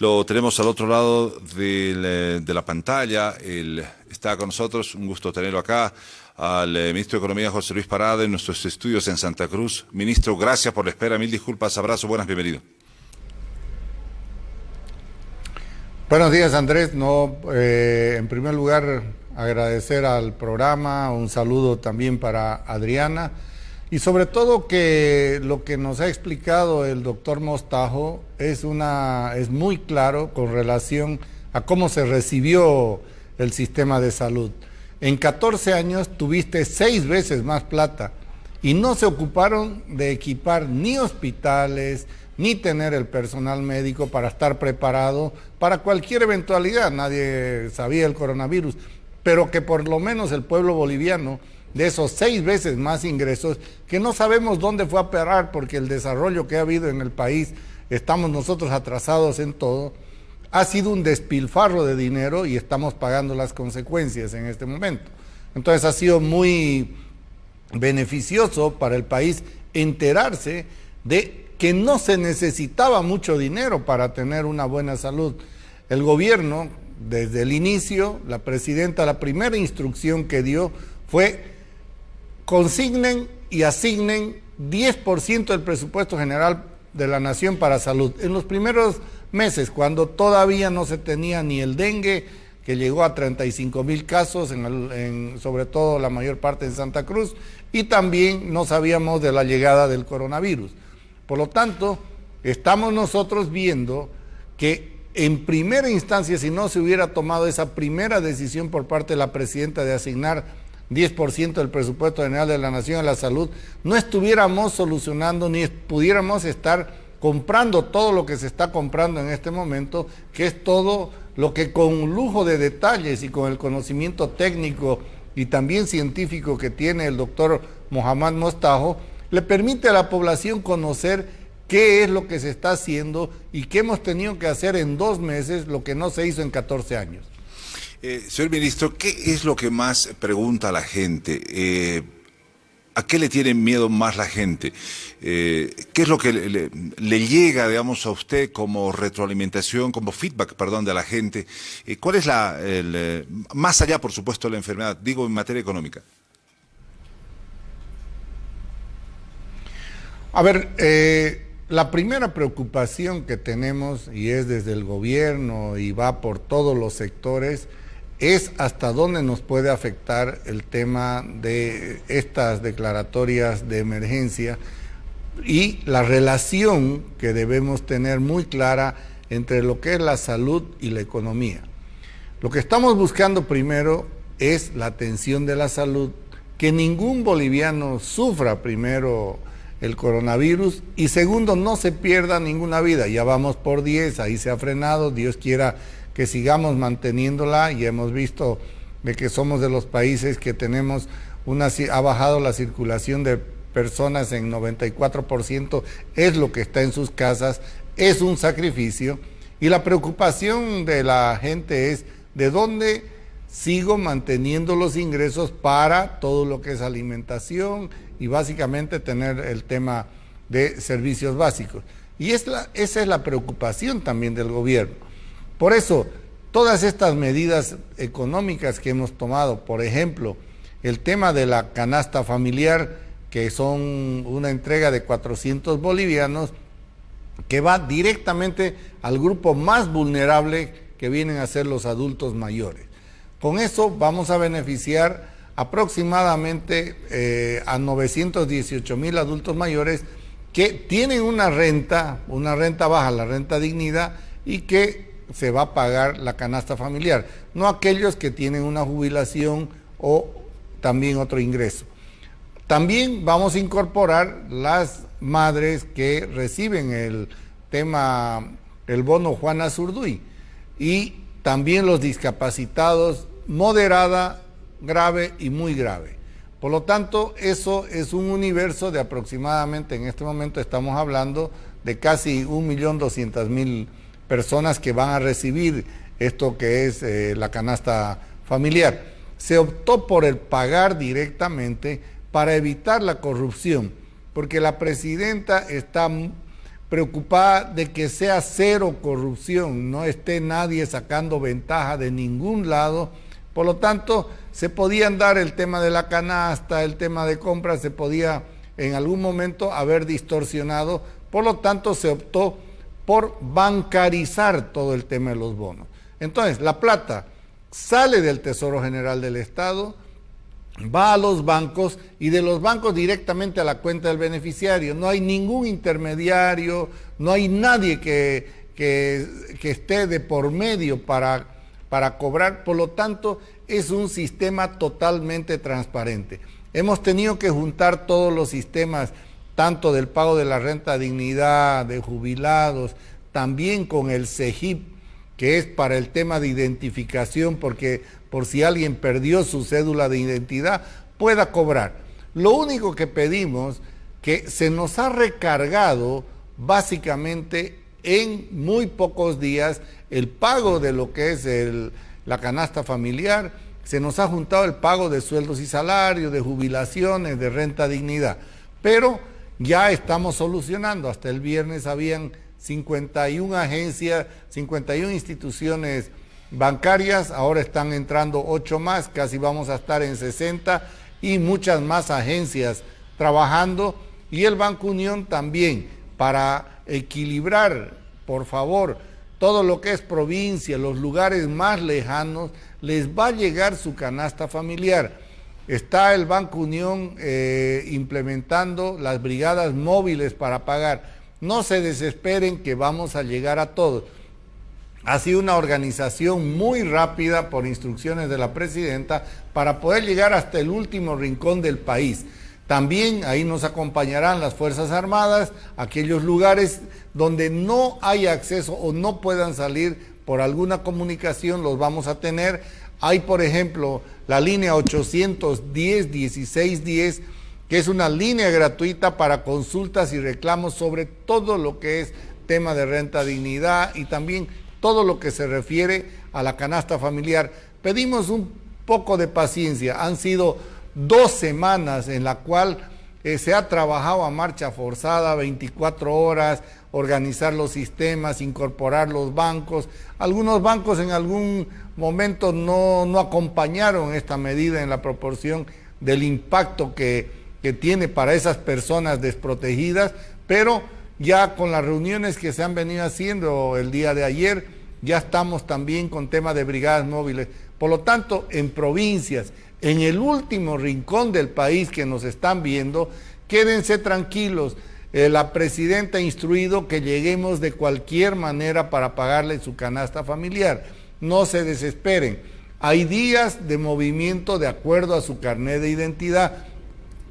Lo tenemos al otro lado de la pantalla. está con nosotros, un gusto tenerlo acá, al eh, ministro de Economía José Luis Parada en nuestros estudios en Santa Cruz. Ministro, gracias por la espera, mil disculpas, abrazo, buenas, bienvenido. Buenos días Andrés, no, eh, en primer lugar agradecer al programa, un saludo también para Adriana y sobre todo que lo que nos ha explicado el doctor Mostajo es, una, es muy claro con relación a cómo se recibió el sistema de salud. En 14 años tuviste seis veces más plata y no se ocuparon de equipar ni hospitales, ni tener el personal médico para estar preparado para cualquier eventualidad. Nadie sabía el coronavirus, pero que por lo menos el pueblo boliviano de esos seis veces más ingresos, que no sabemos dónde fue a parar porque el desarrollo que ha habido en el país, estamos nosotros atrasados en todo, ha sido un despilfarro de dinero y estamos pagando las consecuencias en este momento. Entonces ha sido muy beneficioso para el país enterarse de que no se necesitaba mucho dinero para tener una buena salud. El gobierno, desde el inicio, la presidenta, la primera instrucción que dio fue consignen y asignen 10% del presupuesto general de la nación para salud. En los primeros meses, cuando todavía no se tenía ni el dengue, que llegó a 35 mil casos, sobre todo la mayor parte en Santa Cruz, y también no sabíamos de la llegada del coronavirus. Por lo tanto, estamos nosotros viendo que en primera instancia, si no se hubiera tomado esa primera decisión por parte de la presidenta de asignar 10% del presupuesto general de la Nación a la salud, no estuviéramos solucionando ni pudiéramos estar comprando todo lo que se está comprando en este momento, que es todo lo que con lujo de detalles y con el conocimiento técnico y también científico que tiene el doctor Mohamed Mostajo, le permite a la población conocer qué es lo que se está haciendo y qué hemos tenido que hacer en dos meses, lo que no se hizo en 14 años. Eh, señor ministro, ¿qué es lo que más pregunta la gente? Eh, ¿A qué le tiene miedo más la gente? Eh, ¿Qué es lo que le, llega, digamos, a usted como retroalimentación, como feedback, perdón, de la gente? ¿Cuál es la, más allá, por supuesto, de la enfermedad, digo, en materia económica? A ver, la primera preocupación que tenemos, y es desde el gobierno y va por todos los sectores, es hasta dónde nos puede afectar el tema de estas declaratorias de emergencia y la relación que debemos tener muy clara entre lo que es la salud y la economía. Lo que estamos buscando primero es la atención de la salud, que ningún boliviano sufra primero el coronavirus y segundo, no se pierda ninguna vida. Ya vamos por 10, ahí se ha frenado, Dios quiera que sigamos manteniéndola y hemos visto de que somos de los países que tenemos una, ha bajado la circulación de personas en 94%, es lo que está en sus casas, es un sacrificio y la preocupación de la gente es de dónde sigo manteniendo los ingresos para todo lo que es alimentación y básicamente tener el tema de servicios básicos. Y esa es la preocupación también del gobierno. Por eso, todas estas medidas económicas que hemos tomado, por ejemplo, el tema de la canasta familiar, que son una entrega de 400 bolivianos, que va directamente al grupo más vulnerable que vienen a ser los adultos mayores. Con eso vamos a beneficiar aproximadamente eh, a 918 mil adultos mayores que tienen una renta, una renta baja, la renta dignidad, y que se va a pagar la canasta familiar, no aquellos que tienen una jubilación o también otro ingreso. También vamos a incorporar las madres que reciben el tema, el bono Juana Zurduy y también los discapacitados moderada, grave y muy grave. Por lo tanto, eso es un universo de aproximadamente, en este momento estamos hablando de casi 1.200.000 personas que van a recibir esto que es eh, la canasta familiar. Se optó por el pagar directamente para evitar la corrupción, porque la presidenta está preocupada de que sea cero corrupción, no esté nadie sacando ventaja de ningún lado. Por lo tanto, se podían dar el tema de la canasta, el tema de compras, se podía en algún momento haber distorsionado. Por lo tanto, se optó por bancarizar todo el tema de los bonos. Entonces, la plata sale del Tesoro General del Estado, va a los bancos y de los bancos directamente a la cuenta del beneficiario. No hay ningún intermediario, no hay nadie que, que, esté de por medio para, para cobrar. Por lo tanto, es un sistema totalmente transparente. Hemos tenido que juntar todos los sistemas, tanto del pago de la renta dignidad, de jubilados, también con el CEGIP, que es para el tema de identificación, porque por si alguien perdió su cédula de identidad, pueda cobrar. Lo único que pedimos que se nos ha recargado básicamente en muy pocos días el pago de lo que es la canasta familiar, se nos ha juntado el pago de sueldos y salarios, de jubilaciones, de renta dignidad, pero ya estamos solucionando, hasta el viernes habían 51 agencias, 51 instituciones bancarias, ahora están entrando 8 más, casi vamos a estar en 60 y muchas más agencias trabajando. Y el Banco Unión también para equilibrar, por favor, todo lo que es provincia, los lugares más lejanos, les va a llegar su canasta familiar. Está el Banco Unión eh, implementando las brigadas móviles para pagar. No se desesperen que vamos a llegar a todos. Ha sido una organización muy rápida por instrucciones de la presidenta para poder llegar hasta el último rincón del país. También ahí nos acompañarán las Fuerzas Armadas, aquellos lugares donde no hay acceso o no puedan salir por alguna comunicación, los vamos a tener. Hay, por ejemplo, la línea 810-1610, que es una línea gratuita para consultas y reclamos sobre todo lo que es tema de renta dignidad y también todo lo que se refiere a la canasta familiar. Pedimos un poco de paciencia. Han sido dos semanas en la cual eh, se ha trabajado a marcha forzada, 24 horas, organizar los sistemas, incorporar los bancos. Algunos bancos en algún momento no, no acompañaron esta medida en la proporción del impacto que, que tiene para esas personas desprotegidas, pero ya con las reuniones que se han venido haciendo el día de ayer, ya estamos también con tema de brigadas móviles. Por lo tanto, en provincias, en el último rincón del país que nos están viendo, quédense tranquilos. Eh, la presidenta ha instruido que lleguemos de cualquier manera para pagarle su canasta familiar. No se desesperen. Hay días de movimiento de acuerdo a su carnet de identidad.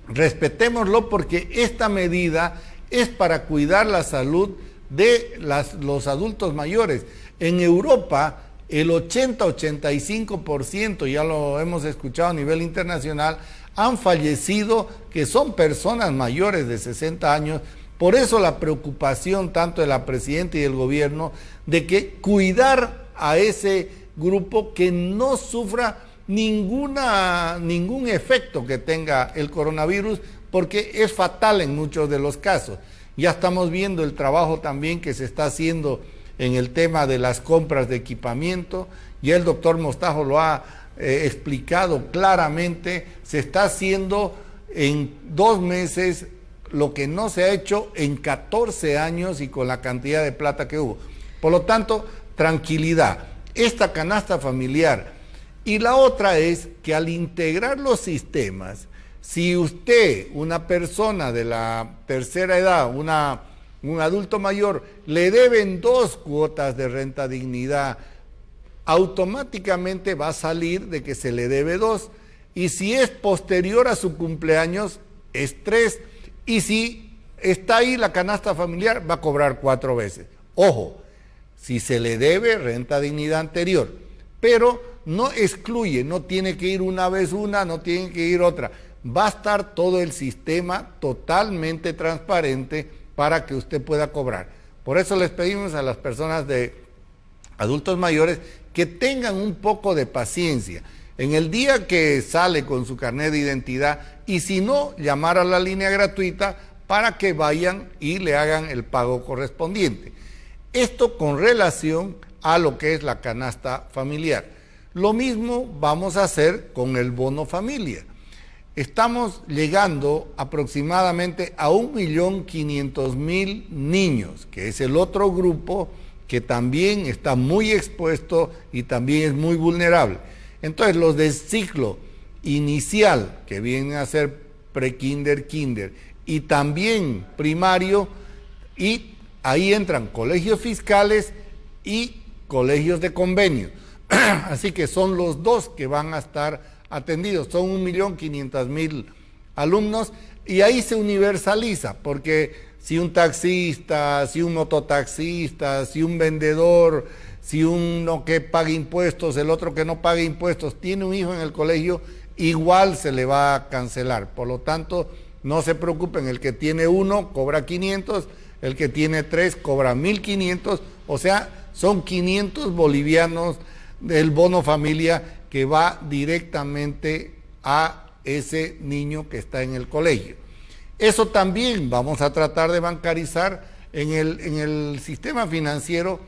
Respetémoslo porque esta medida es para cuidar la salud de los adultos mayores. En Europa, el 80-85%, ya lo hemos escuchado a nivel internacional, han fallecido que son personas mayores de 60 años. Por eso la preocupación tanto de la presidenta y del gobierno de que cuidar a ese grupo que no sufra ninguna, ningún efecto que tenga el coronavirus, porque es fatal en muchos de los casos. Ya estamos viendo el trabajo también que se está haciendo en el tema de las compras de equipamiento, y el doctor Mostajo lo ha eh, explicado claramente, se está haciendo en dos meses lo que no se ha hecho en 14 años y con la cantidad de plata que hubo. Por lo tanto, tranquilidad. Esta canasta familiar. Y la otra es que al integrar los sistemas, si usted, una persona de la tercera edad, una, un adulto mayor, le deben dos cuotas de renta dignidad, automáticamente va a salir de que se le debe dos. Y si es posterior a su cumpleaños, es tres. Y si está ahí la canasta familiar, va a cobrar cuatro veces. Ojo, si se le debe renta dignidad anterior, pero no excluye, no tiene que ir una vez una, no tiene que ir otra va a estar todo el sistema totalmente transparente para que usted pueda cobrar. Por eso les pedimos a las personas de adultos mayores que tengan un poco de paciencia. En el día que sale con su carnet de identidad y si no, llamar a la línea gratuita para que vayan y le hagan el pago correspondiente. Esto con relación a lo que es la canasta familiar. Lo mismo vamos a hacer con el bono familia. Estamos llegando aproximadamente a 1.500.000 niños, que es el otro grupo que también está muy expuesto y también es muy vulnerable. Entonces, los del ciclo inicial, que vienen a ser pre-kinder, kinder, y también primario, y ahí entran colegios fiscales y colegios de convenio. Así que son los dos que van a estar atendidos, son 1.500.000 alumnos y ahí se universaliza, porque si un taxista, si un mototaxista, si un vendedor, si uno que paga impuestos, el otro que no paga impuestos, tiene un hijo en el colegio, igual se le va a cancelar. Por lo tanto, no se preocupen, el que tiene uno cobra 500, el que tiene tres cobra 1500, o sea, son 500 bolivianos del bono familia que va directamente a ese niño que está en el colegio. Eso también vamos a tratar de bancarizar en el, en el sistema financiero.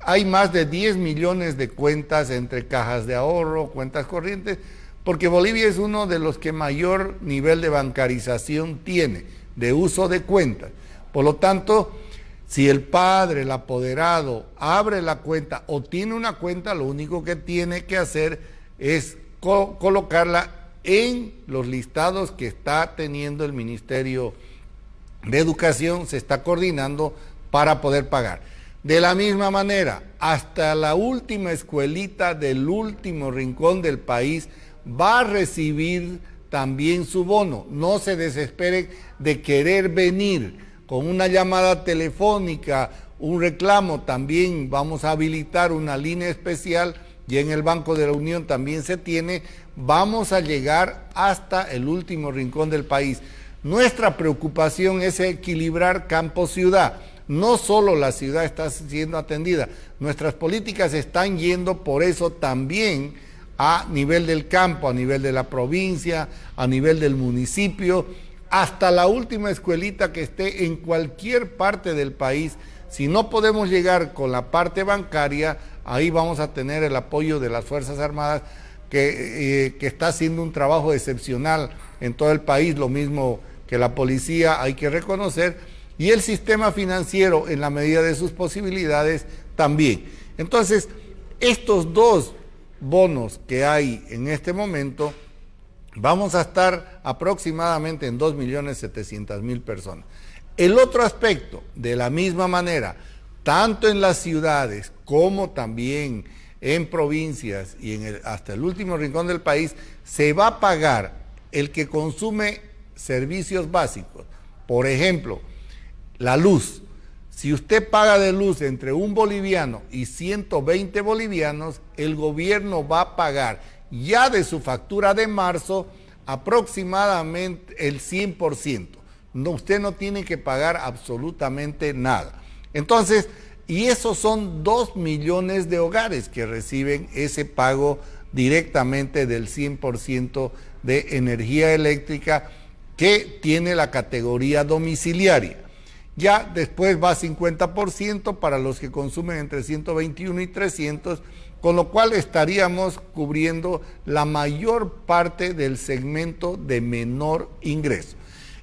Hay más de 10 millones de cuentas entre cajas de ahorro, cuentas corrientes, porque Bolivia es uno de los que mayor nivel de bancarización tiene, de uso de cuentas. Por lo tanto, si el padre, el apoderado, abre la cuenta o tiene una cuenta, lo único que tiene que hacer es colocarla en los listados que está teniendo el Ministerio de Educación, se está coordinando para poder pagar. De la misma manera, hasta la última escuelita del último rincón del país, va a recibir también su bono. No se desesperen de querer venir con una llamada telefónica, un reclamo, también vamos a habilitar una línea especial y en el Banco de la Unión también se tiene, vamos a llegar hasta el último rincón del país. Nuestra preocupación es equilibrar campo-ciudad. No solo la ciudad está siendo atendida, nuestras políticas están yendo por eso también a nivel del campo, a nivel de la provincia, a nivel del municipio, hasta la última escuelita que esté en cualquier parte del país. Si no podemos llegar con la parte bancaria, ahí vamos a tener el apoyo de las Fuerzas Armadas, que, eh, que está haciendo un trabajo excepcional en todo el país, lo mismo que la policía, hay que reconocer, y el sistema financiero, en la medida de sus posibilidades, también. Entonces, estos dos bonos que hay en este momento, vamos a estar aproximadamente en 2.700.000 personas. El otro aspecto, de la misma manera, tanto en las ciudades como también en provincias y hasta el último rincón del país, se va a pagar el que consume servicios básicos. Por ejemplo, la luz, si usted paga de luz entre un boliviano y 120 bolivianos, el gobierno va a pagar ya de su factura de marzo aproximadamente el 100%. No, usted no tiene que pagar absolutamente nada. Entonces, y esos son dos millones de hogares que reciben ese pago directamente del 100% de energía eléctrica que tiene la categoría domiciliaria. Ya después va 50% para los que consumen entre 121 y 300, con lo cual estaríamos cubriendo la mayor parte del segmento de menor ingreso.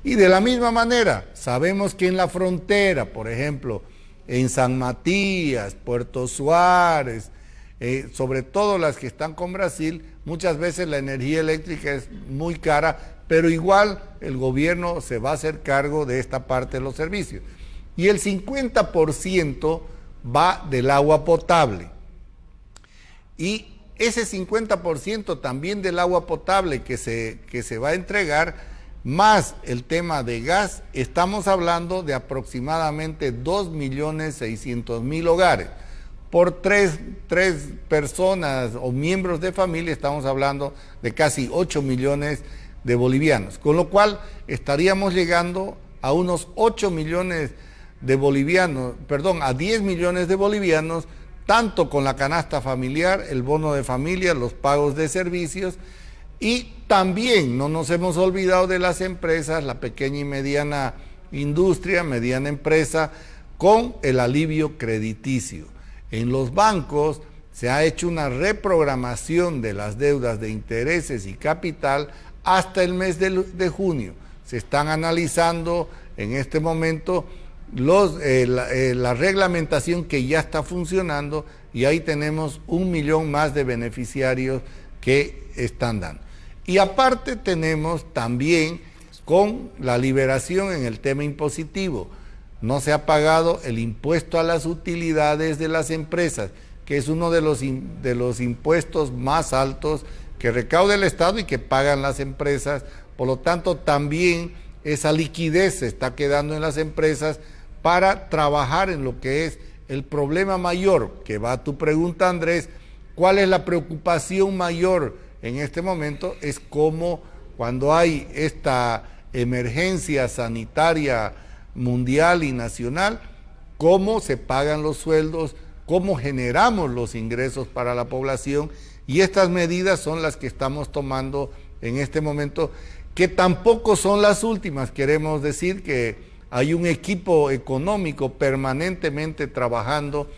Y de la misma manera, sabemos que en la frontera, por ejemplo, en San Matías, Puerto Suárez, eh, sobre todo las que están con Brasil, muchas veces la energía eléctrica es muy cara pero igual el gobierno se va a hacer cargo de esta parte de los servicios. Y el 50% va del agua potable. Y ese 50% también del agua potable que se, que se va a entregar, más el tema de gas, estamos hablando de aproximadamente 2.600.000 hogares. Por tres, tres personas o miembros de familia estamos hablando de casi 8 millones de bolivianos, con lo cual estaríamos llegando a unos 8 millones de bolivianos, perdón, a 10 millones de bolivianos, tanto con la canasta familiar, el bono de familia, los pagos de servicios, y también no nos hemos olvidado de las empresas, la pequeña y mediana industria, mediana empresa, con el alivio crediticio. En los bancos se ha hecho una reprogramación de las deudas de intereses y capital hasta el mes de, junio. Se están analizando en este momento eh, eh, la, reglamentación que ya está funcionando y ahí tenemos un millón más de beneficiarios que están dando. Y aparte tenemos también con la liberación en el tema impositivo. No se ha pagado el impuesto a las utilidades de las empresas, que es uno de los, de los impuestos más altos que recauda el Estado y que pagan las empresas. Por lo tanto, también esa liquidez se está quedando en las empresas para trabajar en lo que es el problema mayor, que va a tu pregunta, Andrés, ¿cuál es la preocupación mayor en este momento? Es cómo cuando hay esta emergencia sanitaria mundial y nacional, cómo se pagan los sueldos, cómo generamos los ingresos para la población y estas medidas son las que estamos tomando en este momento, que tampoco son las últimas, queremos decir que hay un equipo económico permanentemente trabajando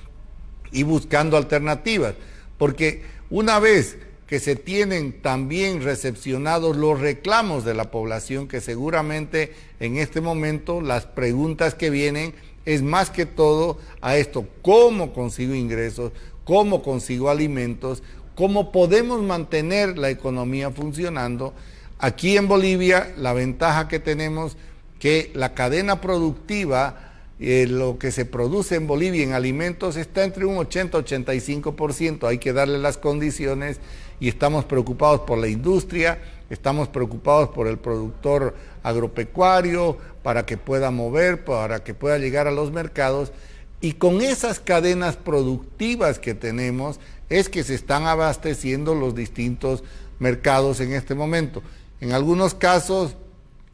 y buscando alternativas, porque una vez que se tienen también recepcionados los reclamos de la población, que seguramente en este momento las preguntas que vienen es más que todo a esto, ¿cómo consigo ingresos? ¿Cómo consigo alimentos? ¿Cómo podemos mantener la economía funcionando? Aquí en Bolivia la ventaja que tenemos que la cadena productiva, eh, lo que se produce en Bolivia en alimentos está entre un 80-85%. Hay que darle las condiciones y estamos preocupados por la industria, estamos preocupados por el productor agropecuario, para que pueda mover, para que pueda llegar a los mercados. Y con esas cadenas productivas que tenemos es que se están abasteciendo los distintos mercados en este momento. En algunos casos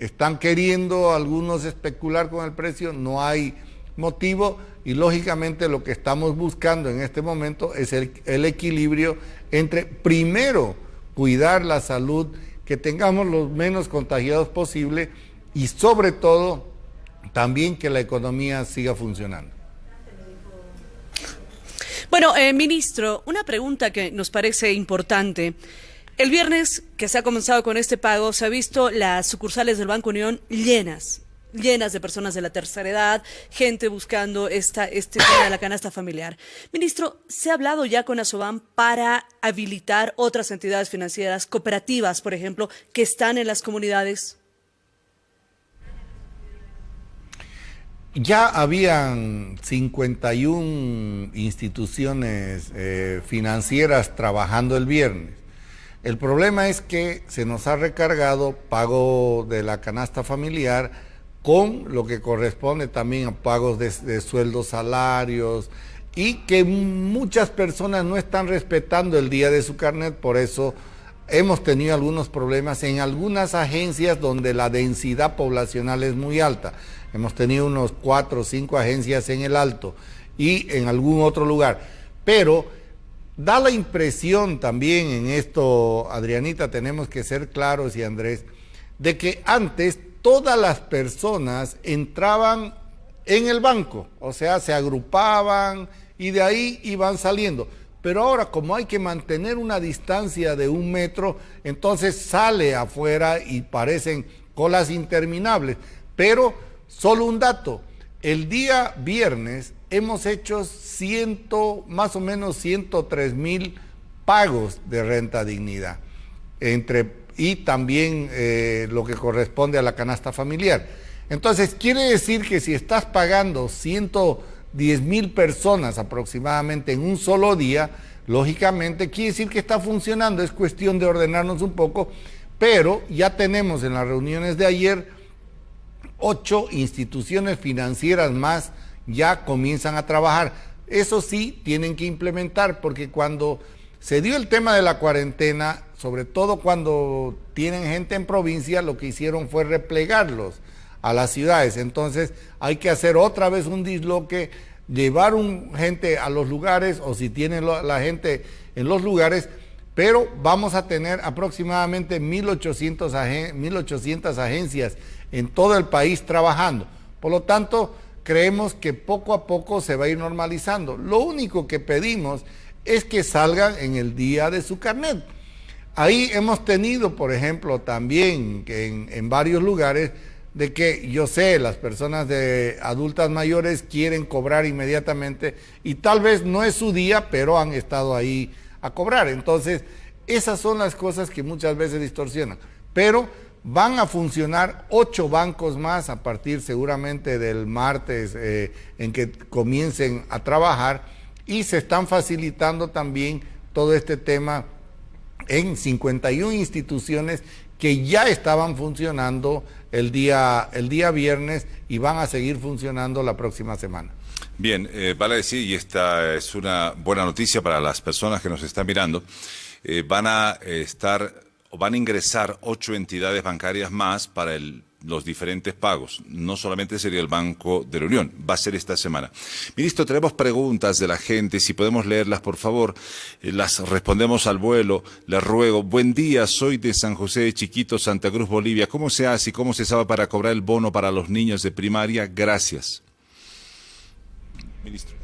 están queriendo algunos especular con el precio, no hay motivo y lógicamente lo que estamos buscando en este momento es el, equilibrio entre primero cuidar la salud, que tengamos los menos contagiados posible y sobre todo también que la economía siga funcionando. Bueno, eh, ministro, una pregunta que nos parece importante. El viernes que se ha comenzado con este pago, se ha visto las sucursales del Banco Unión llenas, llenas de personas de la tercera edad, gente buscando esta, este tema de la canasta familiar. Ministro, ¿se ha hablado ya con Asoban para habilitar otras entidades financieras, cooperativas, por ejemplo, que están en las comunidades? Ya habían 51 instituciones eh, financieras trabajando el viernes. El problema es que se nos ha recargado pago de la canasta familiar con lo que corresponde también a pagos de, sueldos, salarios, y que muchas personas no están respetando el día de su carnet, por eso hemos tenido algunos problemas en algunas agencias donde la densidad poblacional es muy alta. Hemos tenido unos cuatro o cinco agencias en el Alto y en algún otro lugar. Pero Da la impresión también en esto, Adrianita, tenemos que ser claros y Andrés, de que antes todas las personas entraban en el banco, o sea, se agrupaban y de ahí iban saliendo. Pero ahora, como hay que mantener una distancia de un metro, entonces sale afuera y parecen colas interminables. Pero, solo un dato, el día viernes hemos hecho más o menos 103 mil pagos de renta dignidad, entre, y también eh, lo que corresponde a la canasta familiar. Entonces, quiere decir que si estás pagando 110 mil personas aproximadamente en un solo día, lógicamente quiere decir que está funcionando, es cuestión de ordenarnos un poco, pero ya tenemos en las reuniones de ayer ocho instituciones financieras más ya comienzan a trabajar. Eso sí, tienen que implementar, porque cuando se dio el tema de la cuarentena, sobre todo cuando tienen gente en provincia, lo que hicieron fue replegarlos a las ciudades. Entonces hay que hacer otra vez un disloque, llevar un gente a los lugares, o si tienen la gente en los lugares, pero vamos a tener aproximadamente 1.800, 1800 agencias en todo el país trabajando. Por lo tanto, creemos que poco a poco se va a ir normalizando. Lo único que pedimos es que salgan en el día de su carnet. Ahí hemos tenido, por ejemplo, también en, en varios lugares, de que yo sé, las personas de adultas mayores quieren cobrar inmediatamente y tal vez no es su día, pero han estado ahí a cobrar. Entonces, esas son las cosas que muchas veces distorsionan. Pero van a funcionar ocho bancos más a partir seguramente del martes eh, en que comiencen a trabajar y se están facilitando también todo este tema en 51 instituciones que ya estaban funcionando el día, el día viernes y van a seguir funcionando la próxima semana. Bien, eh, vale decir, y esta es una buena noticia para las personas que nos están mirando, eh, van a estar van a ingresar ocho entidades bancarias más para los diferentes pagos. No solamente sería el Banco de la Unión, va a ser esta semana. Ministro, tenemos preguntas de la gente, si podemos leerlas, por favor, eh, las respondemos al vuelo. Les ruego, buen día, soy de San José de Chiquito, Santa Cruz, Bolivia. ¿Cómo se hace y cómo se sabe para cobrar el bono para los niños de primaria? Gracias. Ministro.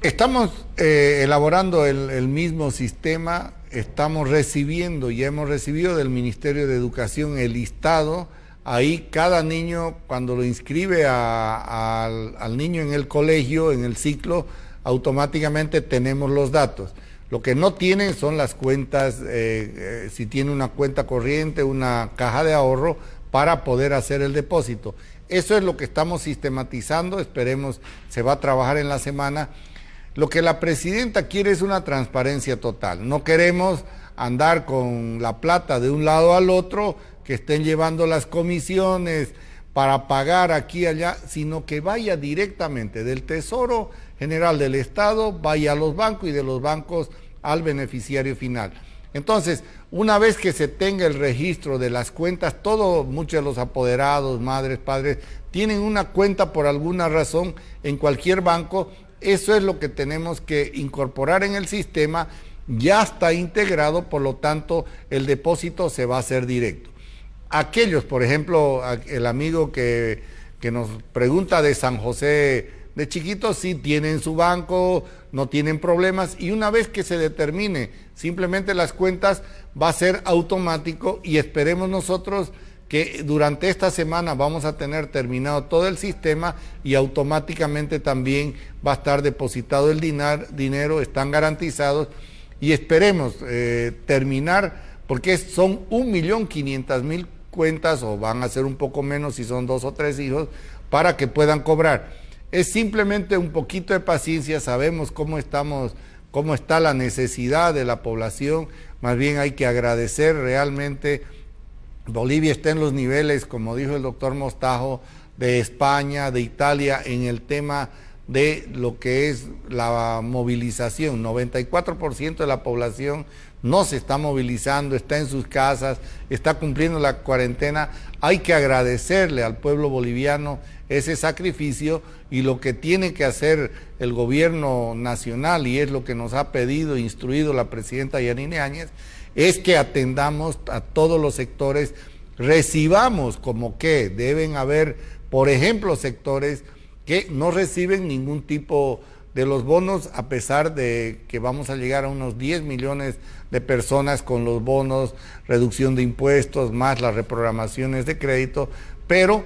Estamos eh, elaborando el mismo sistema estamos recibiendo, y hemos recibido del Ministerio de Educación el listado, ahí cada niño cuando lo inscribe al, niño en el colegio, en el ciclo, automáticamente tenemos los datos. Lo que no tienen son las cuentas, eh, eh, si tiene una cuenta corriente, una caja de ahorro para poder hacer el depósito. Eso es lo que estamos sistematizando, esperemos se va a trabajar en la semana lo que la presidenta quiere es una transparencia total. No queremos andar con la plata de un lado al otro, que estén llevando las comisiones para pagar aquí y allá, sino que vaya directamente del Tesoro General del Estado, vaya a los bancos y de los bancos al beneficiario final. Entonces, una vez que se tenga el registro de las cuentas, todos, muchos de los apoderados, madres, padres, tienen una cuenta por alguna razón en cualquier banco eso es lo que tenemos que incorporar en el sistema. Ya está integrado, por lo tanto, el depósito se va a hacer directo. Aquellos, por ejemplo, el amigo que, nos pregunta de San José de chiquitos, sí tienen su banco, no tienen problemas y una vez que se determine simplemente las cuentas va a ser automático y esperemos nosotros que durante esta semana vamos a tener terminado todo el sistema y automáticamente también va a estar depositado el dinero, están garantizados y esperemos eh, terminar porque son un millón quinientas mil cuentas o van a ser un poco menos si son dos o tres hijos para que puedan cobrar. Es simplemente un poquito de paciencia, sabemos cómo estamos, cómo está la necesidad de la población, más bien hay que agradecer realmente Bolivia está en los niveles, como dijo el doctor Mostajo, de España, de Italia, en el tema de lo que es la movilización. 94% de la población no se está movilizando, está en sus casas, está cumpliendo la cuarentena. Hay que agradecerle al pueblo boliviano ese sacrificio y lo que tiene que hacer el gobierno nacional, y es lo que nos ha pedido, instruido la presidenta Yanine Áñez, es que atendamos a todos los sectores, recibamos como que deben haber, por ejemplo, sectores que no reciben ningún tipo de los bonos, a pesar de que vamos a llegar a unos 10 millones de personas con los bonos, reducción de impuestos, más las reprogramaciones de crédito, pero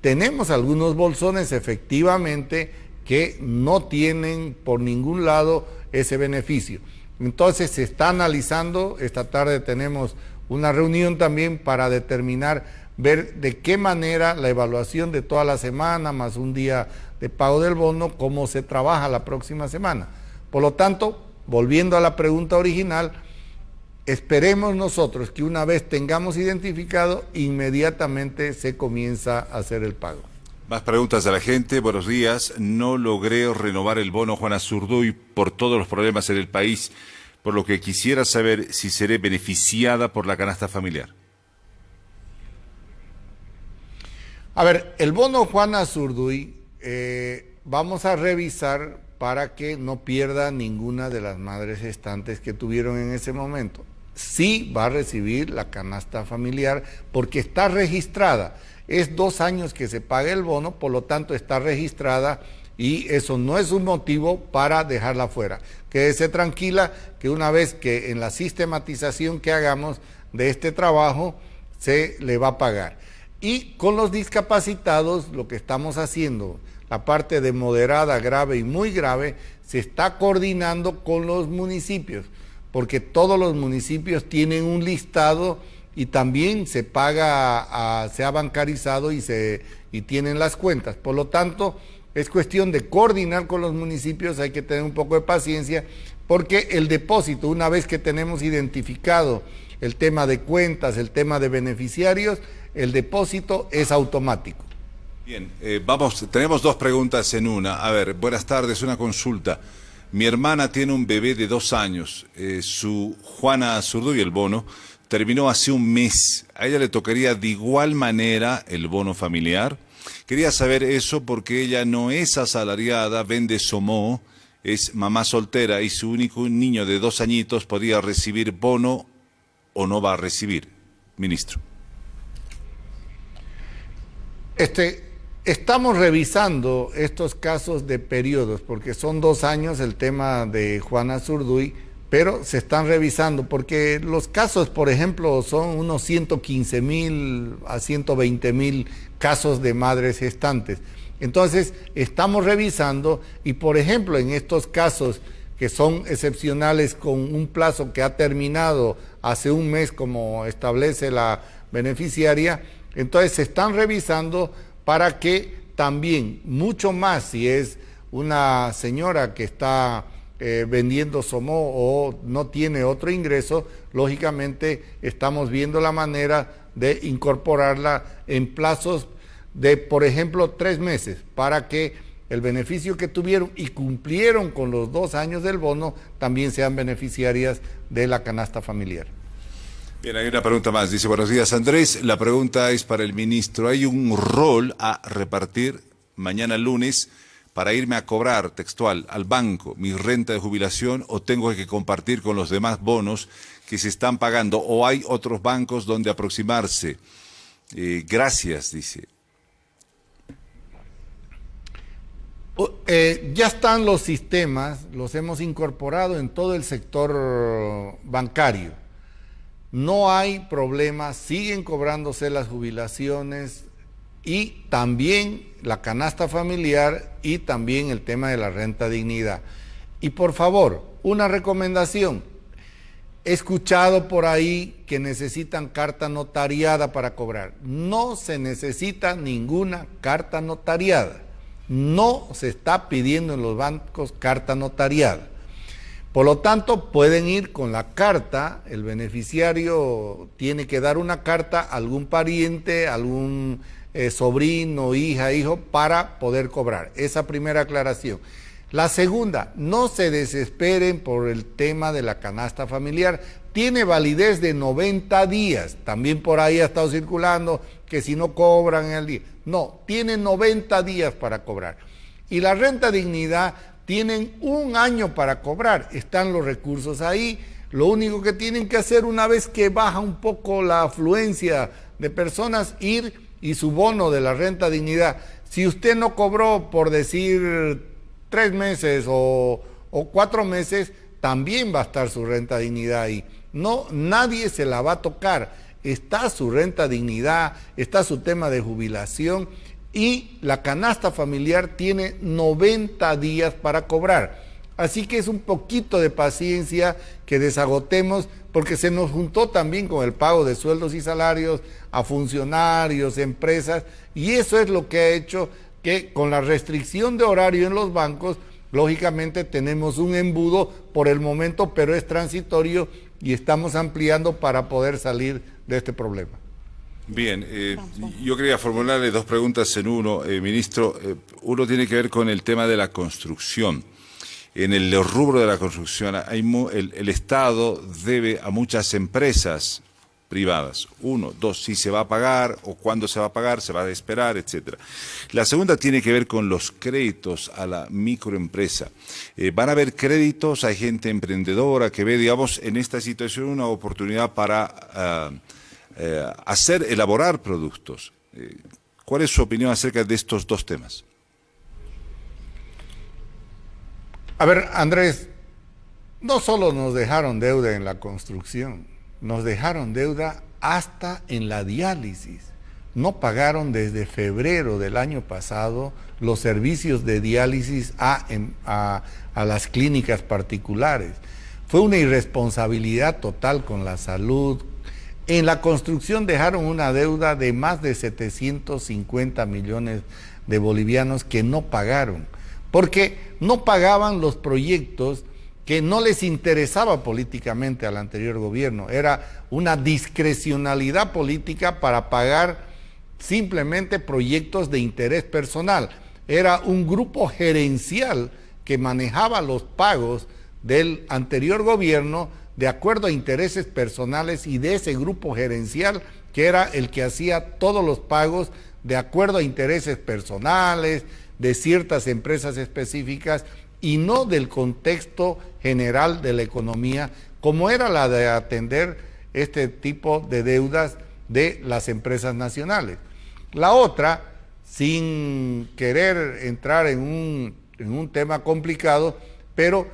tenemos algunos bolsones efectivamente que no tienen por ningún lado ese beneficio. Entonces se está analizando, esta tarde tenemos una reunión también para determinar, ver de qué manera la evaluación de toda la semana, más un día de pago del bono, cómo se trabaja la próxima semana. Por lo tanto, volviendo a la pregunta original, esperemos nosotros que una vez tengamos identificado, inmediatamente se comienza a hacer el pago. Más preguntas de la gente. Buenos días. No logré renovar el bono Juana Zurduy por todos los problemas en el país, por lo que quisiera saber si seré beneficiada por la canasta familiar. A ver, el bono Juana Zurduy eh, vamos a revisar para que no pierda ninguna de las madres estantes que tuvieron en ese momento. Sí va a recibir la canasta familiar porque está registrada es dos años que se paga el bono, por lo tanto está registrada y eso no es un motivo para dejarla fuera. Quédese tranquila que una vez que en la sistematización que hagamos de este trabajo se le va a pagar. Y con los discapacitados lo que estamos haciendo, la parte de moderada, grave y muy grave, se está coordinando con los municipios, porque todos los municipios tienen un listado y también se paga, se ha bancarizado y, se, y tienen las cuentas. Por lo tanto, es cuestión de coordinar con los municipios, hay que tener un poco de paciencia, porque el depósito, una vez que tenemos identificado el tema de cuentas, el tema de beneficiarios, el depósito es automático. Bien, eh, vamos, tenemos dos preguntas en una. A ver, buenas tardes, una consulta. Mi hermana tiene un bebé de dos años, eh, su Juana y el bono, terminó hace un mes. A ella le tocaría de igual manera el bono familiar. Quería saber eso porque ella no es asalariada, vende somó, es mamá soltera y su único niño de dos añitos podría recibir bono o no va a recibir, ministro. Este, estamos revisando estos casos de periodos, porque son dos años el tema de Juana Zurduy, pero se están revisando, porque los casos, por ejemplo, son unos 115 mil a 120 mil casos de madres gestantes. Entonces, estamos revisando y, por ejemplo, en estos casos que son excepcionales con un plazo que ha terminado hace un mes, como establece la beneficiaria, entonces se están revisando para que también, mucho más si es una señora que está eh, vendiendo somó o no tiene otro ingreso, lógicamente estamos viendo la manera de incorporarla en plazos de, por ejemplo, tres meses, para que el beneficio que tuvieron y cumplieron con los dos años del bono también sean beneficiarias de la canasta familiar. Bien, hay una pregunta más. Dice, buenos días Andrés. La pregunta es para el ministro. ¿Hay un rol a repartir mañana lunes para irme a cobrar textual al banco mi renta de jubilación o tengo que compartir con los demás bonos que se están pagando o hay otros bancos donde aproximarse? Eh, gracias, dice. Eh, ya están los sistemas, los hemos incorporado en todo el sector bancario no hay problema, siguen cobrándose las jubilaciones y también la canasta familiar y también el tema de la renta dignidad. Y por favor, una recomendación. He escuchado por ahí que necesitan carta notariada para cobrar. No se necesita ninguna carta notariada. No se está pidiendo en los bancos carta notariada. Por lo tanto, pueden ir con la carta, el beneficiario tiene que dar una carta a algún pariente, algún eh, sobrino, hija, hijo, para poder cobrar. Esa primera aclaración. La segunda, no se desesperen por el tema de la canasta familiar. Tiene validez de 90 días. También por ahí ha estado circulando que si no cobran en el día. No, tiene 90 días para cobrar. Y la renta dignidad tienen un año para cobrar, están los recursos ahí, lo único que tienen que hacer una vez que baja un poco la afluencia de personas, ir y su bono de la renta dignidad. Si usted no cobró, por decir, tres meses o, o cuatro meses, también va a estar su renta dignidad ahí. No, nadie se la va a tocar. Está su renta dignidad, está su tema de jubilación y la canasta familiar tiene 90 días para cobrar. Así que es un poquito de paciencia que desagotemos porque se nos juntó también con el pago de sueldos y salarios a funcionarios, empresas, y eso es lo que ha hecho que con la restricción de horario en los bancos, lógicamente tenemos un embudo por el momento, pero es transitorio y estamos ampliando para poder salir de este problema. Bien, eh, yo quería formularle dos preguntas en uno, eh, ministro. Eh, uno tiene que ver con el tema de la construcción. En el rubro de la construcción, el, Estado debe a muchas empresas privadas. Uno, dos, si se va a pagar o cuándo se va a pagar, se va a esperar, etcétera. La segunda tiene que ver con los créditos a la microempresa. van a haber créditos, hay gente emprendedora que ve, digamos, en esta situación una oportunidad para... Ah, eh, hacer, elaborar productos. Eh, ¿Cuál es su opinión acerca de estos dos temas? A ver, Andrés, no solo nos dejaron deuda en la construcción, nos dejaron deuda hasta en la diálisis. No pagaron desde febrero del año pasado los servicios de diálisis a, a, las clínicas particulares. Fue una irresponsabilidad total con la salud. En la construcción dejaron una deuda de más de 750 millones de bolivianos que no pagaron, porque no pagaban los proyectos que no les interesaba políticamente al anterior gobierno. Era una discrecionalidad política para pagar simplemente proyectos de interés personal. Era un grupo gerencial que manejaba los pagos del anterior gobierno de acuerdo a intereses personales y de ese grupo gerencial que era el que hacía todos los pagos de acuerdo a intereses personales de ciertas empresas específicas y no del contexto general de la economía, como era la de atender este tipo de deudas de las empresas nacionales. La otra, sin querer entrar en un, en un tema complicado, pero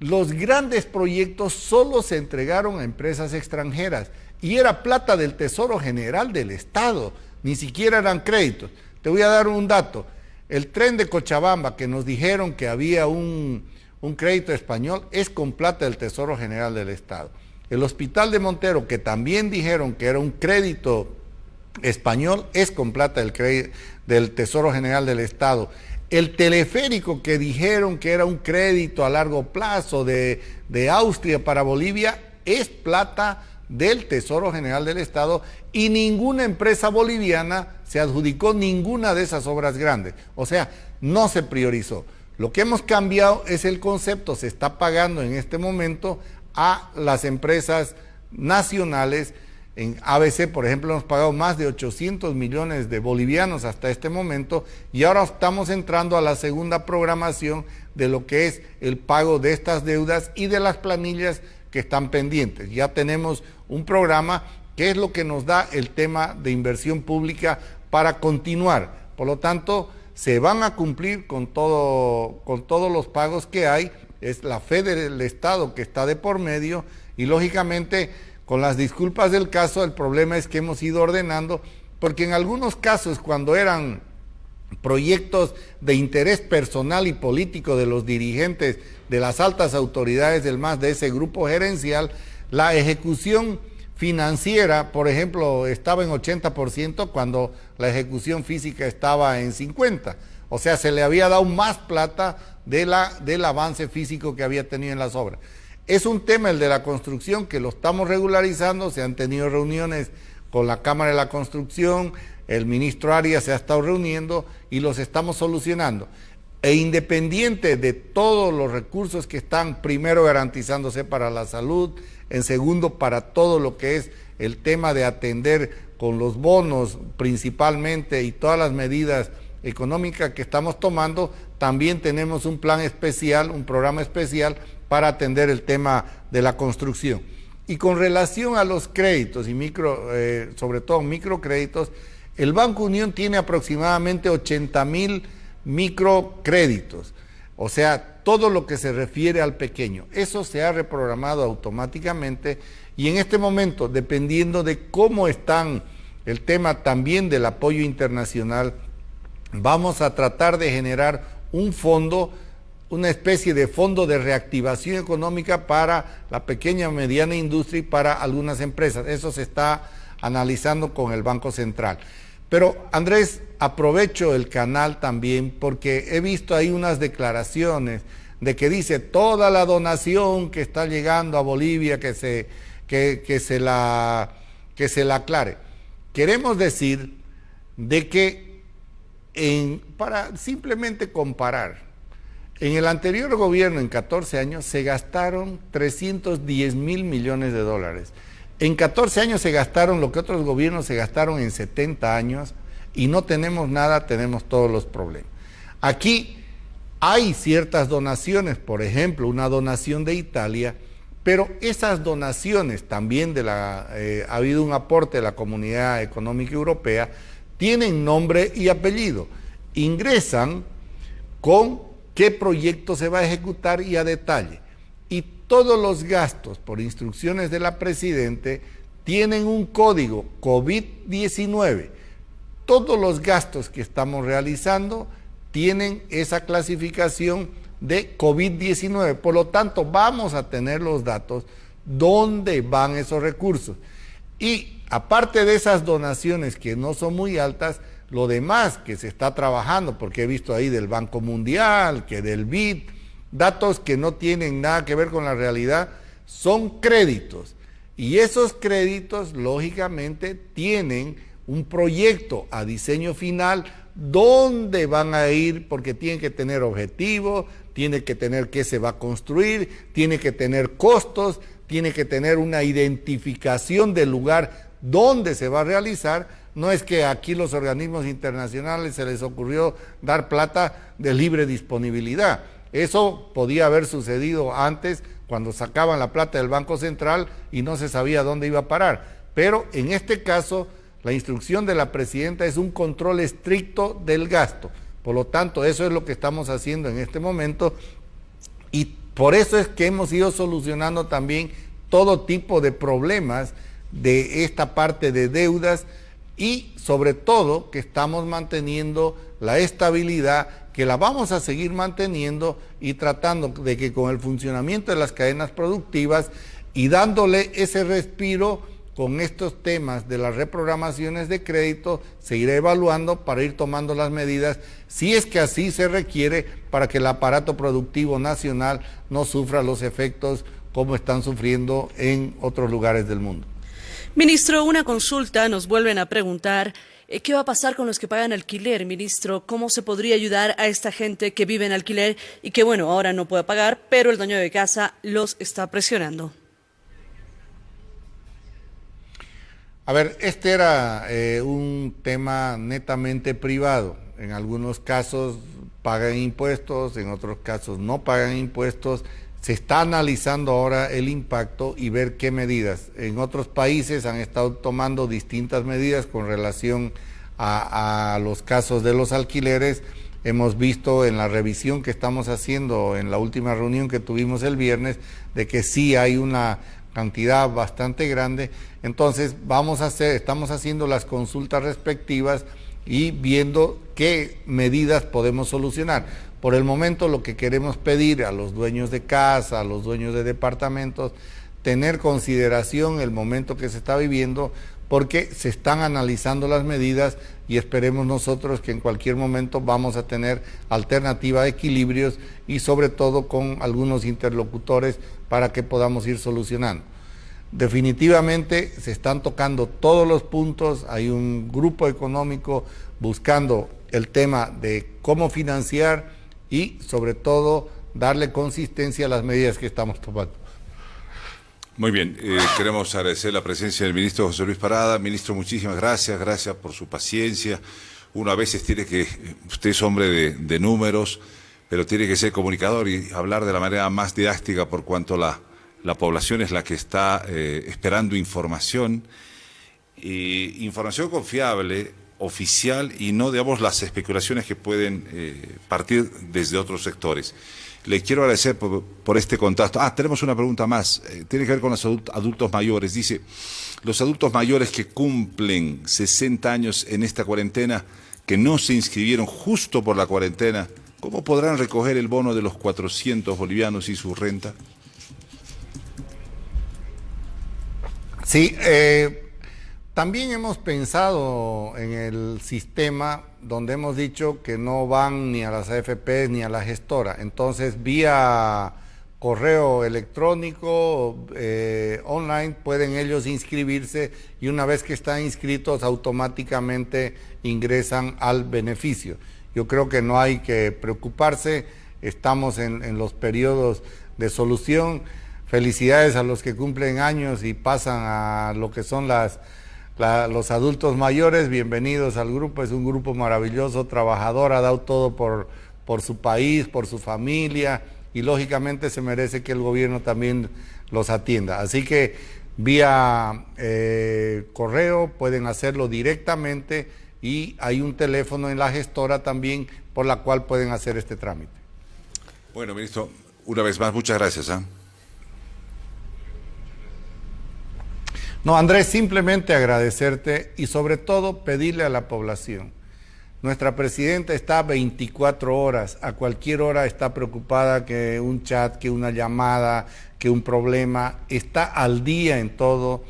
los grandes proyectos solo se entregaron a empresas extranjeras y era plata del Tesoro General del Estado, ni siquiera eran créditos. Te voy a dar un dato. El tren de Cochabamba, que nos dijeron que había un, un crédito español, es con plata del Tesoro General del Estado. El Hospital de Montero, que también dijeron que era un crédito español, es con plata del, del Tesoro General del Estado. El teleférico que dijeron que era un crédito a largo plazo de, Austria para Bolivia es plata del Tesoro General del Estado y ninguna empresa boliviana se adjudicó ninguna de esas obras grandes. O sea, no se priorizó. Lo que hemos cambiado es el concepto, se está pagando en este momento a las empresas nacionales en ABC, por ejemplo, hemos pagado más de 800 millones de bolivianos hasta este momento y ahora estamos entrando a la segunda programación de lo que es el pago de estas deudas y de las planillas que están pendientes. Ya tenemos un programa que es lo que nos da el tema de inversión pública para continuar. Por lo tanto, se van a cumplir con, todo, con todos los pagos que hay. Es la fe del Estado que está de por medio y lógicamente con las disculpas del caso, el problema es que hemos ido ordenando, porque en algunos casos cuando eran proyectos de interés personal y político de los dirigentes de las altas autoridades del MAS, de ese grupo gerencial, la ejecución financiera, por ejemplo, estaba en 80% cuando la ejecución física estaba en 50%. O sea, se le había dado más plata de la, del avance físico que había tenido en las obras. Es un tema el de la construcción que lo estamos regularizando, se han tenido reuniones con la Cámara de la Construcción, el ministro Arias se ha estado reuniendo y los estamos solucionando. E independiente de todos los recursos que están primero garantizándose para la salud, en segundo para todo lo que es el tema de atender con los bonos principalmente y todas las medidas económicas que estamos tomando, también tenemos un plan especial, un programa especial para atender el tema de la construcción. Y con relación a los créditos y micro, eh, sobre todo microcréditos, el Banco Unión tiene aproximadamente 80 mil microcréditos, o sea, todo lo que se refiere al pequeño. Eso se ha reprogramado automáticamente y en este momento, dependiendo de cómo están el tema también del apoyo internacional, vamos a tratar de generar un fondo una especie de fondo de reactivación económica para la pequeña y mediana industria y para algunas empresas. Eso se está analizando con el Banco Central. Pero Andrés, aprovecho el canal también porque he visto ahí unas declaraciones de que dice toda la donación que está llegando a Bolivia que se, que, se, la, que se la aclare. Queremos decir de que en, para simplemente comparar, en el anterior gobierno, en 14 años, se gastaron 310 mil millones de dólares. En 14 años se gastaron lo que otros gobiernos se gastaron en 70 años y no tenemos nada, tenemos todos los problemas. Aquí hay ciertas donaciones, por ejemplo, una donación de Italia, pero esas donaciones también de la, eh, ha habido un aporte de la Comunidad Económica Europea, tienen nombre y apellido. Ingresan con qué proyecto se va a ejecutar y a detalle. Todos los gastos por instrucciones de la Presidente tienen un código COVID-19. Todos los gastos que estamos realizando tienen esa clasificación de COVID-19. Por lo tanto, vamos a tener los datos dónde van esos recursos. Y aparte de esas donaciones que no son muy altas, lo demás que se está trabajando, porque he visto ahí del Banco Mundial, que del BID, datos que no tienen nada que ver con la realidad, son créditos. Y esos créditos, lógicamente, tienen un proyecto a diseño final, dónde van a ir, porque tienen que tener objetivos, tiene que tener qué se va a construir, tiene que tener costos, tiene que tener una identificación del lugar donde se va a realizar. No es que aquí los organismos internacionales se les ocurrió dar plata de libre disponibilidad. Eso podía haber sucedido antes cuando sacaban la plata del Banco Central y no se sabía dónde iba a parar. Pero en este caso, la instrucción de la presidenta es un control estricto del gasto. Por lo tanto, eso es lo que estamos haciendo en este momento y por eso es que hemos ido solucionando también todo tipo de problemas de esta parte de deudas y sobre todo que estamos manteniendo la estabilidad que la vamos a seguir manteniendo y tratando de que con el funcionamiento de las cadenas productivas y dándole ese respiro con estos temas de las reprogramaciones de crédito, se irá evaluando para ir tomando las medidas, si es que así se requiere, para que el aparato productivo nacional no sufra los efectos como están sufriendo en otros lugares del mundo. Ministro, una consulta, nos vuelven a preguntar, ¿qué va a pasar con los que pagan alquiler, ministro? ¿Cómo se podría ayudar a esta gente que vive en alquiler y que, bueno, ahora no puede pagar, pero el dueño de casa los está presionando? A ver, este era eh, un tema netamente privado. En algunos casos pagan impuestos, en otros casos no pagan impuestos. Se está analizando ahora el impacto y ver qué medidas. En otros países han estado tomando distintas medidas con relación a, los casos de los alquileres. Hemos visto en la revisión que estamos haciendo en la última reunión que tuvimos el viernes de que sí hay una cantidad bastante grande. Entonces vamos a hacer, estamos haciendo las consultas respectivas y viendo qué medidas podemos solucionar. Por el momento lo que queremos pedir a los dueños de casa, a los dueños de departamentos, tener consideración el momento que se está viviendo porque se están analizando las medidas y esperemos nosotros que en cualquier momento vamos a tener alternativa de equilibrios y sobre todo con algunos interlocutores para que podamos ir solucionando. Definitivamente se están tocando todos los puntos, hay un grupo económico buscando el tema de cómo financiar y sobre todo darle consistencia a las medidas que estamos tomando. Muy bien, eh, queremos agradecer la presencia del ministro José Luis Parada. Ministro, muchísimas gracias, gracias por su paciencia. Uno a veces tiene que, usted es hombre de números, pero tiene que ser comunicador y hablar de la manera más didáctica por cuanto la, la población es la que está eh, esperando información, y información confiable, oficial y no, digamos, las especulaciones que pueden eh, partir desde otros sectores. Le quiero agradecer por, este contacto. Ah, tenemos una pregunta más. Eh, tiene que ver con los adultos mayores. Dice, los adultos mayores que cumplen 60 años en esta cuarentena, que no se inscribieron justo por la cuarentena, ¿Cómo podrán recoger el bono de los 400 bolivianos y su renta? Sí, eh, también hemos pensado en el sistema donde hemos dicho que no van ni a las AFP ni a la gestora. Entonces, vía correo electrónico, eh, online, pueden ellos inscribirse y una vez que están inscritos automáticamente ingresan al beneficio. Yo creo que no hay que preocuparse, estamos en, los periodos de solución. Felicidades a los que cumplen años y pasan a lo que son las, los adultos mayores. Bienvenidos al grupo, es un grupo maravilloso, trabajador, ha dado todo por, por su país, por su familia y lógicamente se merece que el gobierno también los atienda. Así que vía eh, correo pueden hacerlo directamente y hay un teléfono en la gestora también por la cual pueden hacer este trámite. Bueno, ministro, una vez más, muchas gracias. ¿ah? No, Andrés, simplemente agradecerte y sobre todo pedirle a la población. Nuestra presidenta está 24 horas, a cualquier hora está preocupada que un chat, que una llamada, que un problema, está al día en todo.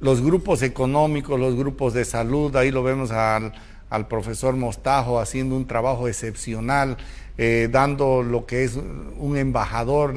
Los grupos económicos, los grupos de salud, ahí lo vemos al, profesor Mostajo haciendo un trabajo excepcional, eh, dando lo que es un embajador,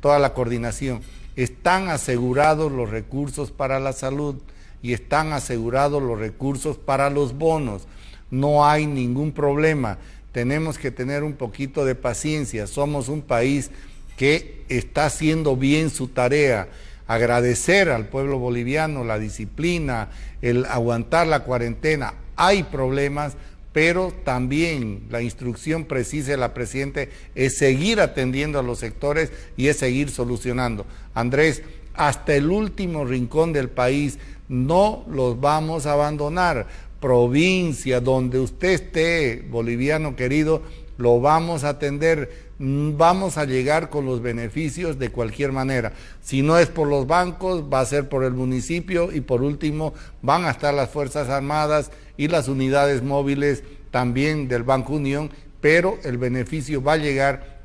toda la coordinación están asegurados los recursos para la salud y están asegurados los recursos para los bonos. No hay ningún problema. Tenemos que tener un poquito de paciencia. Somos un país que está haciendo bien su tarea. Agradecer al pueblo boliviano la disciplina, el aguantar la cuarentena. Hay problemas, pero también la instrucción precisa de la Presidente es seguir atendiendo a los sectores y es seguir solucionando. Andrés, hasta el último rincón del país no los vamos a abandonar. Provincia, donde usted esté, boliviano querido, lo vamos a atender, vamos a llegar con los beneficios de cualquier manera. Si no es por los bancos, va a ser por el municipio y por último van a estar las Fuerzas Armadas y las unidades móviles también del Banco Unión, pero el beneficio va a llegar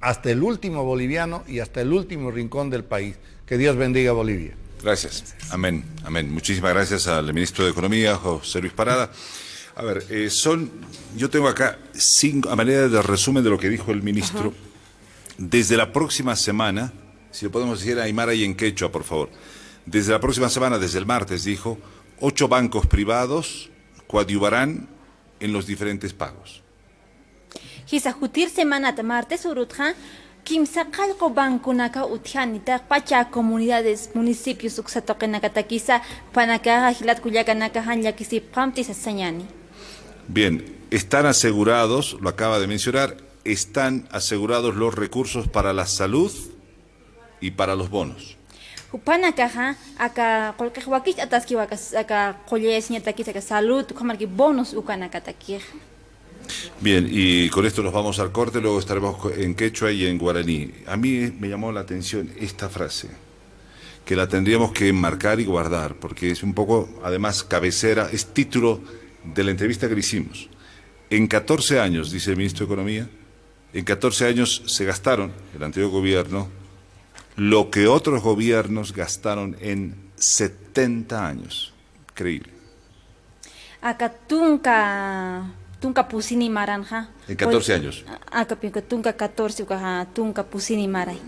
hasta el último boliviano y hasta el último rincón del país. Que Dios bendiga a Bolivia. Gracias. Amén. Amén. Muchísimas gracias al ministro de Economía, José Luis Parada. A ver, eh, son, yo tengo acá cinco, a manera de resumen de lo que dijo el ministro, desde la próxima semana, si lo podemos decir a Aymara y en Quechua, por favor, desde la próxima semana, desde el martes, dijo, ocho bancos privados coadyuvarán en los diferentes pagos. Hisajutir semana martes urutja, kimsa qalqo bankunaka utjanita pacha comunidades municipios uksatoqenakata kisa panaka hilat kuyakanaka hanyakisi pamtis sañani. Bien, están asegurados, lo acaba de mencionar, están asegurados los recursos para la salud y para los bonos. Upanakaja, acá cualquier wakich ataski wakas acá colles ñatakis acá salud, que bonos ukanakatakij. Bien, y con esto nos vamos al corte, luego estaremos en quechua y en guaraní. A mí me llamó la atención esta frase, que la tendríamos que enmarcar y guardar, porque es un poco, además, cabecera, es título de la entrevista que le hicimos. En 14 años, dice el ministro de Economía, en 14 años se gastaron, el anterior gobierno, lo que otros gobiernos gastaron en 70 años. Increíble. Acá tunca pusini maranja. En 14 años. Acá tunca 14, tunca pusini maray.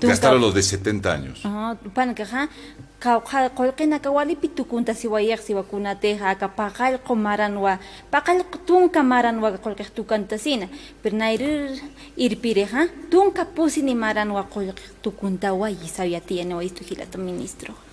Gastaron los de 70 años. Ajá, panca, qolqina kawalipi tukunta siwayaq siwakunateqa aka paqallqu maranwa paqallqu tunka maranwa qolqiq tukantasina pero nayrir irpireqa tunka pusini maranwa qolqiq tukuntawa yisawiyatiyanwa istu hilata ministro